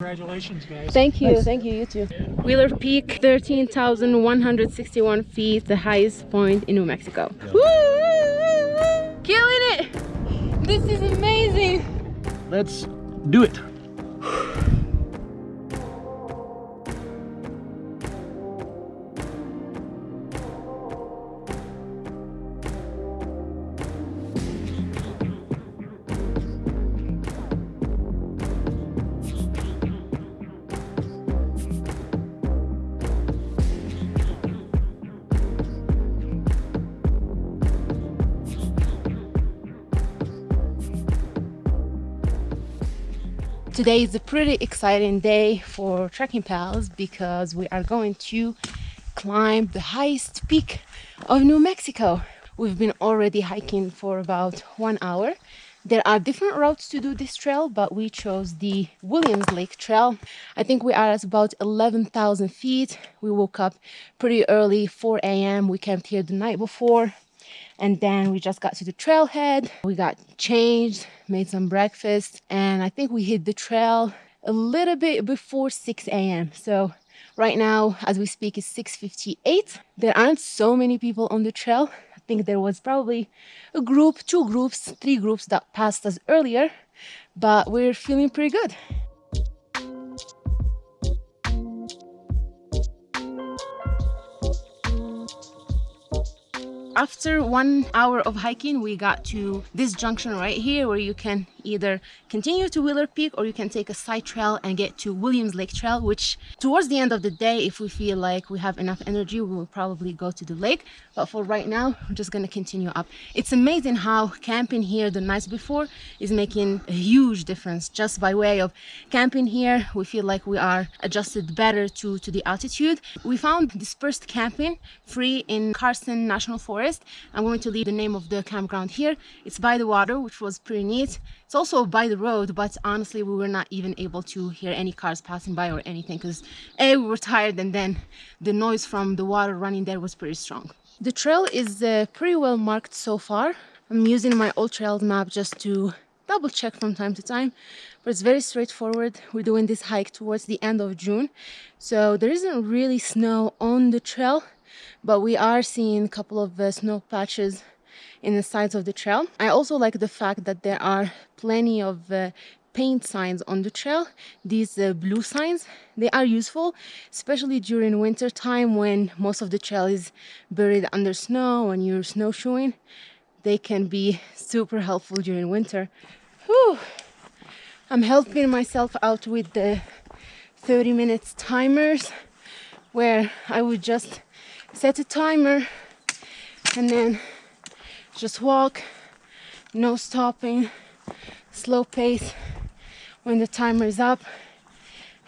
Congratulations, guys. Thank you, thank you, you too. Wheeler Peak, 13,161 feet, the highest point in New Mexico. Woo! Killing it! This is amazing! Let's do it. Today is a pretty exciting day for Trekking Pals because we are going to climb the highest peak of New Mexico. We've been already hiking for about one hour. There are different routes to do this trail, but we chose the Williams Lake Trail. I think we are at about 11,000 feet. We woke up pretty early, 4 a.m. We camped here the night before and then we just got to the trailhead. We got changed made some breakfast and i think we hit the trail a little bit before 6 a.m so right now as we speak it's 6:58. there aren't so many people on the trail. I think there was probably a group two groups three groups that passed us earlier but we're feeling pretty good after one hour of hiking we got to this junction right here where you can either continue to Wheeler Peak or you can take a side trail and get to Williams Lake Trail which towards the end of the day if we feel like we have enough energy we will probably go to the lake. But for right now we're just gonna continue up. It's amazing how camping here the nights before is making a huge difference just by way of camping here. We feel like we are adjusted better to to the altitude. We found dispersed camping free in Carson National Forest I'm going to leave the name of the campground here. It's by the water which was pretty neat. It's also by the road, but honestly, we were not even able to hear any cars passing by or anything because A, we were tired and then the noise from the water running there was pretty strong. The trail is uh, pretty well marked so far. I'm using my AllTrails map just to double check from time to time but it's very straightforward. We're doing this hike towards the end of June so there isn't really snow on the trail but we are seeing a couple of uh, snow patches in the sides of the trail. I also like the fact that there are plenty of uh, paint signs on the trail these uh, blue signs they are useful especially during winter time when most of the trail is buried under snow and you're snowshoeing they can be super helpful during winter Whew. i'm helping myself out with the 30 minutes timers where i would just set a timer and then just walk no stopping slow pace. When the timer is up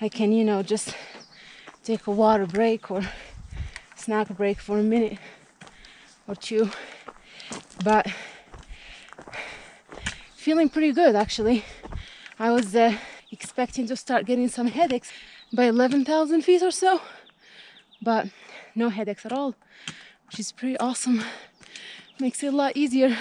I can you know just take a water break or snack break for a minute or two. But feeling pretty good actually. I was uh, expecting to start getting some headaches by 11,000 feet or so but no headaches at all which is pretty awesome makes it a lot easier.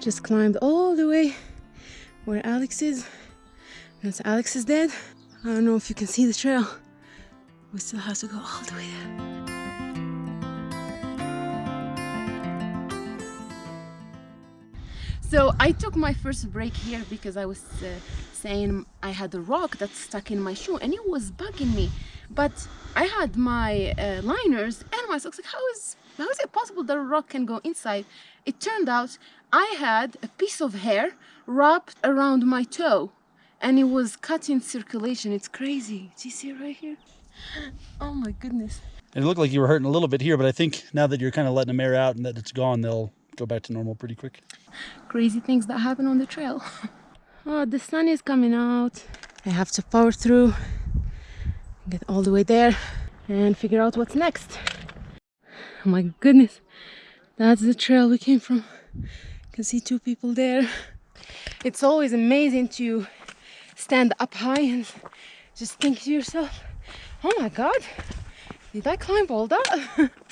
Just climbed all the way where Alex is. Once Alex is dead, I don't know if you can see the trail. We still have to go all the way there. So I took my first break here because I was uh, saying I had a rock that stuck in my shoe and it was bugging me. But I had my uh, liners and my socks. Like, how is how is it possible that a rock can go inside? It turned out I had a piece of hair wrapped around my toe and it was cutting circulation. It's crazy. Do you see it right here? Oh my goodness. It looked like you were hurting a little bit here, but I think now that you're kind of letting the air out and that it's gone, they'll go back to normal pretty quick. Crazy things that happen on the trail. oh, the sun is coming out. I have to power through, get all the way there and figure out what's next. Oh my goodness, that's the trail we came from. You can see two people there. It's always amazing to stand up high and just think to yourself, oh my God, Did I climb all that?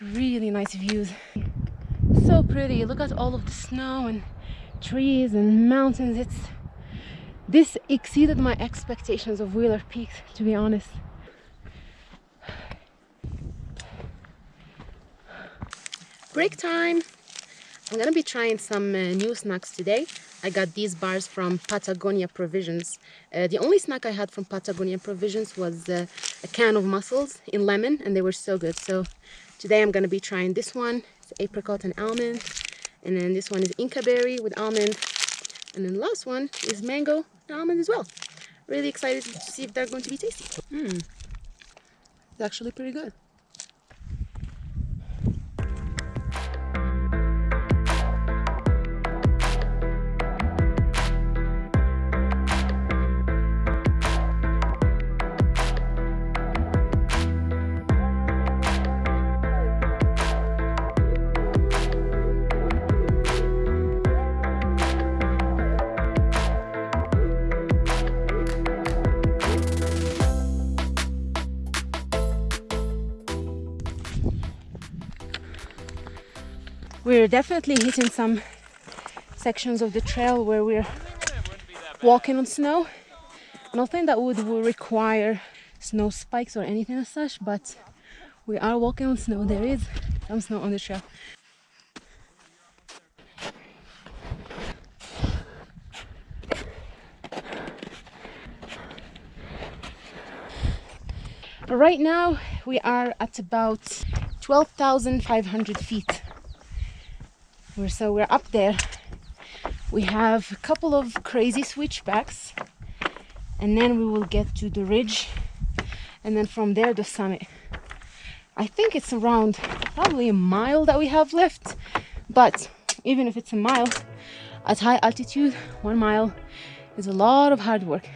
really nice views. So pretty. Look at all of the snow and trees and mountains. It's this exceeded my expectations of Wheeler Peak, to be honest. Break time. I'm gonna be trying some uh, new snacks today. I got these bars from Patagonia Provisions. Uh, the only snack I had from Patagonia Provisions was uh, a can of mussels in lemon and they were so good. So today I'm gonna be trying this one. It's apricot and almond. And then this one is Inca berry with almond. And then the last one is mango and almond as well. Really excited to see if they're going to be tasty. Hmm. It's actually pretty good. We're definitely hitting some sections of the trail where we're walking on snow. Nothing that would, would require snow spikes or anything as such, but we are walking on snow. There is some snow on the trail. Right now we are at about 12,500 feet we're, so we're up there. We have a couple of crazy switchbacks and then we will get to the ridge and then from there the summit. I think it's around probably a mile that we have left, but even if it's a mile, at high altitude, one mile is a lot of hard work.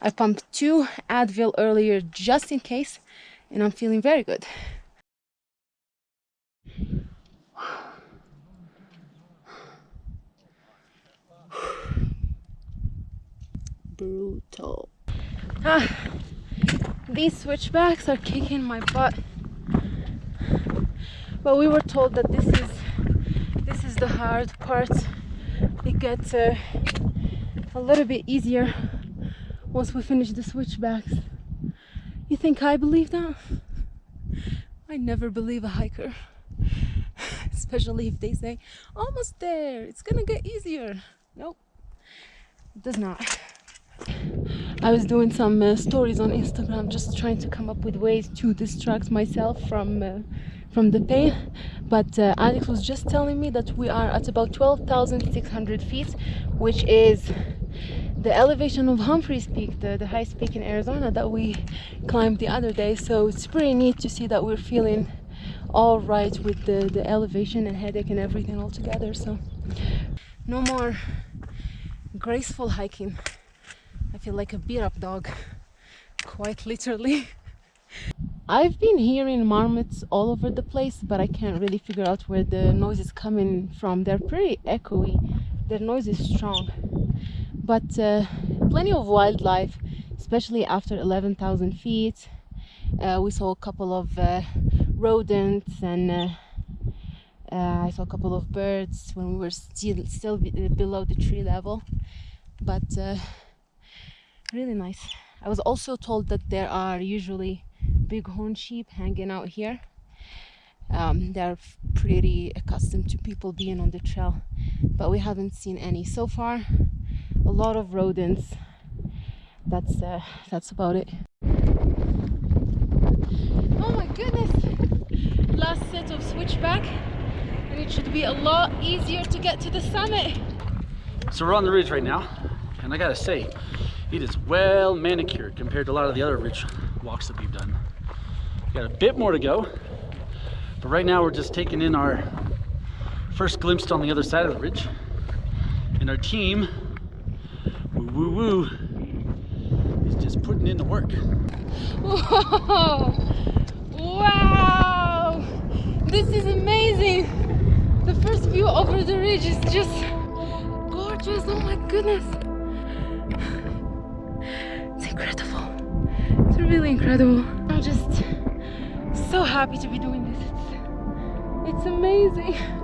I pumped two Advil earlier just in case and I'm feeling very good. Brutal. Ah, these switchbacks are kicking my butt. But we were told that this is this is the hard part. It gets uh, a little bit easier once we finish the switchbacks. You think I believe that? I never believe a hiker. Especially if they say, almost there, it's gonna get easier. Nope, it does not. I was doing some uh, stories on Instagram just trying to come up with ways to distract myself from uh, from the pain but uh, Alex was just telling me that we are at about 12,600 feet which is the elevation of Humphreys Peak, the, the highest peak in Arizona that we climbed the other day. So it's pretty neat to see that we're feeling all right with the, the elevation and headache and everything all together. So no more graceful hiking. I feel like a beat up dog, quite literally. I've been hearing marmots all over the place, but I can't really figure out where the noise is coming from. They're pretty echoey. Their noise is strong but uh, plenty of wildlife especially after 11,000 feet. Uh, we saw a couple of uh, rodents and uh, uh, I saw a couple of birds when we were still, still uh, below the tree level. But really nice. I was also told that there are usually bighorn sheep hanging out here. Um, they're pretty accustomed to people being on the trail but we haven't seen any so far a lot of rodents. That's uh, that's about it. Oh my goodness. Last set of switchback. And it should be a lot easier to get to the summit. So we're on the ridge right now and I gotta say, it is well manicured compared to a lot of the other ridge walks that we've done. Got a bit more to go, but right now we're just taking in our first glimpse on the other side of the ridge. And our team, woo woo is just putting in the work. Whoa! Wow! This is amazing! The first view over the ridge is just gorgeous. Oh my goodness! It's incredible. It's really incredible. I'm just so happy to be doing this. It's, it's amazing.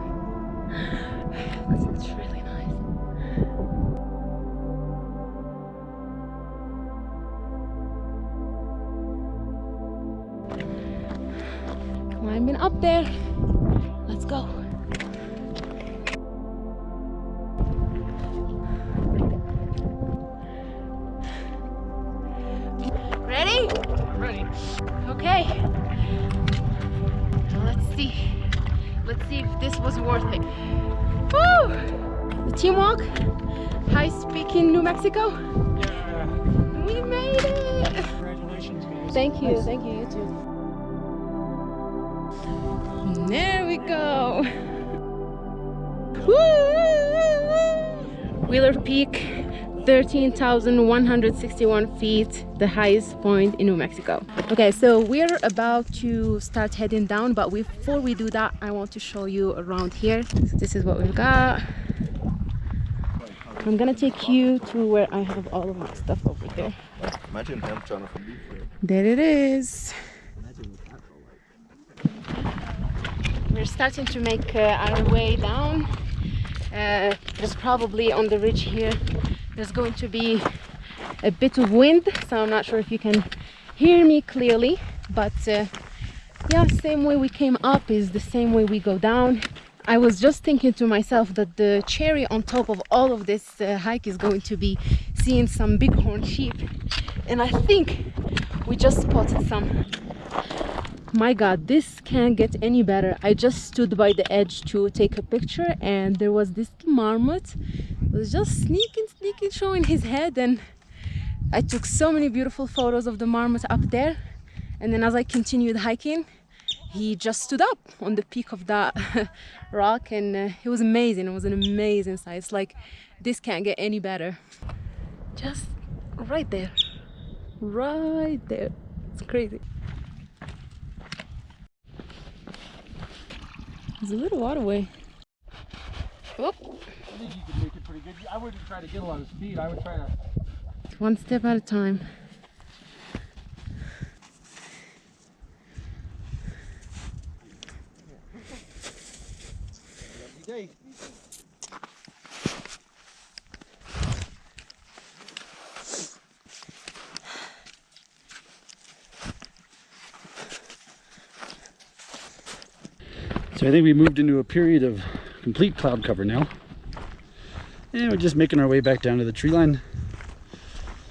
Up there. Let's go. Ready? Ready? Okay. Let's see. Let's see if this was worth it. Woo! The team walk. High Peak in New Mexico. Yeah. We made it. Congratulations, guys. Thank you. Thank you. You too. There we go. Wheeler Peak, 13,161 feet, the highest point in New Mexico. Okay, so we're about to start heading down, but before we do that, I want to show you around here. So this is what we've got. I'm gonna take you to where I have all of my stuff over there. Imagine him trying to beat you. There it is. We're starting to make uh, our way down. Uh, there's probably on the ridge here, there's going to be a bit of wind, so I'm not sure if you can hear me clearly, but uh, yeah, same way we came up is the same way we go down. I was just thinking to myself that the cherry on top of all of this uh, hike is going to be seeing some bighorn sheep, and I think we just spotted some my god this can't get any better. I just stood by the edge to take a picture and there was this marmot was just sneaking sneaking showing his head and i took so many beautiful photos of the marmot up there. And then as i continued hiking he just stood up on the peak of that rock and uh, it was amazing. It was an amazing sight. It's like this can't get any better. Just right there. Right there. It's crazy A little waterway. Oop. I think you could make it pretty good. I wouldn't try to get a lot of speed. I would try to. One step at a time. So I think we moved into a period of complete cloud cover now. And we're just making our way back down to the tree line.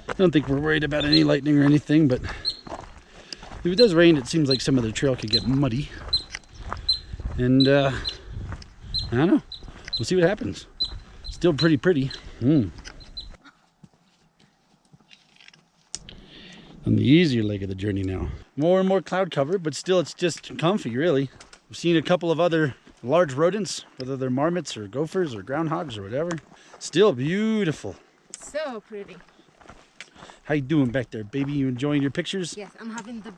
I don't think we're worried about any lightning or anything, but if it does rain, it seems like some of the trail could get muddy. And uh, I don't know. We'll see what happens. Still pretty pretty. Mm. On the easier leg of the journey now. More and more cloud cover, but still it's just comfy, really. We've seen a couple of other large rodents, whether they're marmots or gophers or groundhogs or whatever. Still beautiful. So pretty. How you doing back there, baby? You enjoying your pictures? Yes, I'm having the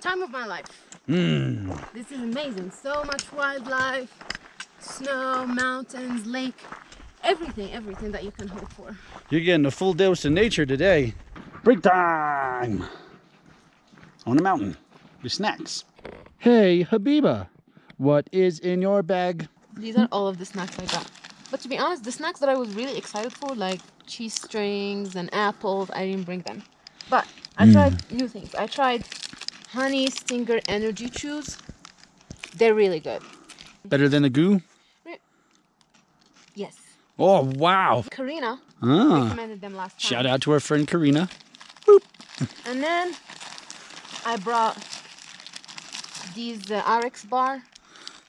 time of my life. Mmm. This is amazing. So much wildlife, snow, mountains, lake, everything, everything that you can hope for. You're getting a full dose of nature today. Break time! On the mountain with snacks. Hey, Habiba, what is in your bag? These are all of the snacks I got. But to be honest, the snacks that I was really excited for, like cheese strings and apples, I didn't bring them. But I tried new things. I tried honey stinger energy chews. They're really good. Better than the goo? Yes. Oh, wow. Karina Ah. recommended them last time. Shout out to our friend Karina. And then I brought these uh, RX bar.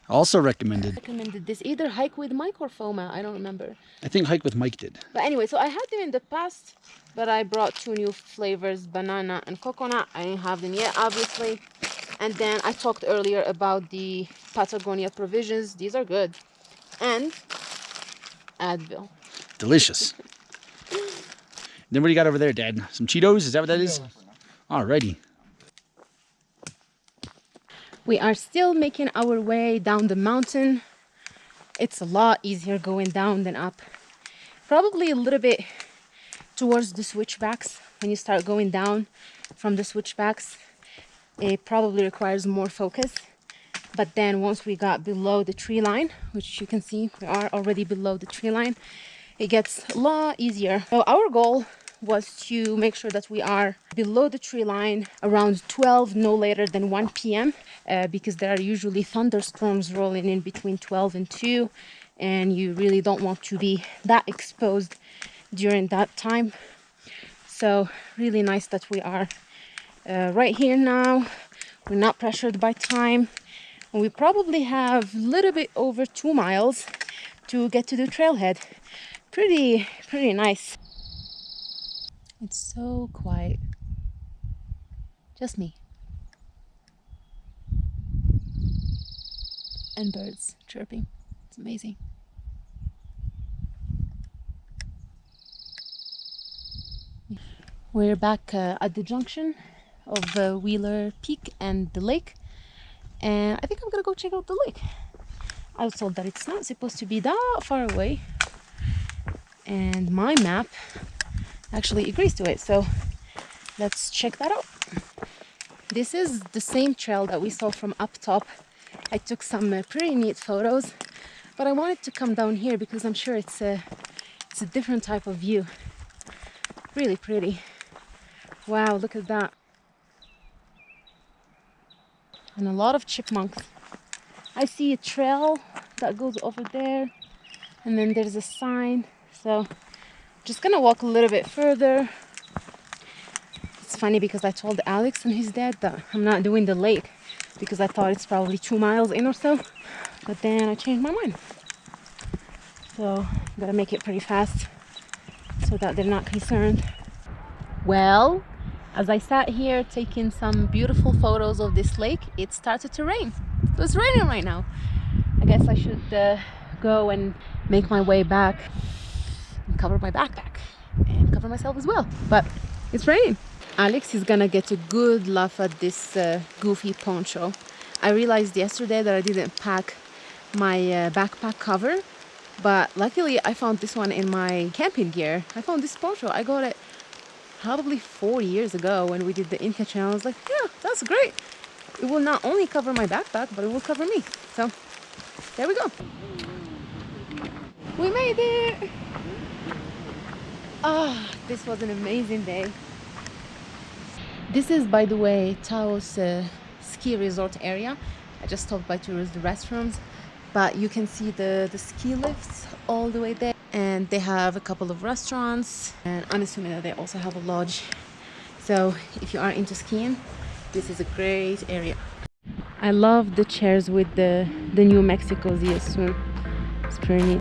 Also recommended. recommended this either hike with Mike or FOMA. I don't remember. I think Hike with Mike did. But anyway, so I had them in the past, but I brought two new flavors, banana and coconut. I didn't have them yet, obviously. And then I talked earlier about the Patagonia provisions. These are good. And Advil. Delicious. then what do you got over there, Dad? Some Cheetos? Is that what that is? Alrighty. We are still making our way down the mountain. It's a lot easier going down than up. Probably a little bit towards the switchbacks. When you start going down from the switchbacks, it probably requires more focus. But then once we got below the tree line, which you can see we are already below the tree line, it gets a lot easier. So our goal was to make sure that we are below the tree line around 12 no later than 1 p.m uh, because there are usually thunderstorms rolling in between 12 and 2 and you really don't want to be that exposed during that time. So really nice that we are uh, right here now. We're not pressured by time. And we probably have a little bit over two miles to get to the trailhead. Pretty pretty nice it's so quiet. Just me. And birds chirping. It's amazing. We're back uh, at the junction of uh, Wheeler Peak and the lake. And I think I'm gonna go check out the lake. I was told that it's not supposed to be that far away. And my map actually agrees to it. So let's check that out. This is the same trail that we saw from up top. I took some uh, pretty neat photos, but I wanted to come down here because I'm sure it's a, it's a different type of view. Really pretty. Wow, look at that. And a lot of chipmunks. I see a trail that goes over there and then there's a sign. So just gonna walk a little bit further. It's funny because I told Alex and his dad that I'm not doing the lake because I thought it's probably two miles in or so but then I changed my mind. So I'm gonna make it pretty fast so that they're not concerned. Well as I sat here taking some beautiful photos of this lake it started to rain. So it's raining right now. I guess I should uh, go and make my way back cover my backpack and cover myself as well. But it's raining. Alex is gonna get a good laugh at this uh, goofy poncho. I realized yesterday that i didn't pack my uh, backpack cover but luckily i found this one in my camping gear. I found this poncho. I got it probably four years ago when we did the Inca Jungle. I was like yeah that's great. It will not only cover my backpack but it will cover me. So there we go. We made it Ah, oh, this was an amazing day. This is, by the way, Taos uh, ski resort area. I just stopped by to use the restrooms, but you can see the, the ski lifts all the way there. And they have a couple of restaurants, and I'm assuming that they also have a lodge. So if you are into skiing, this is a great area. I love the chairs with the, the New Mexico Zia symbol. It's pretty neat.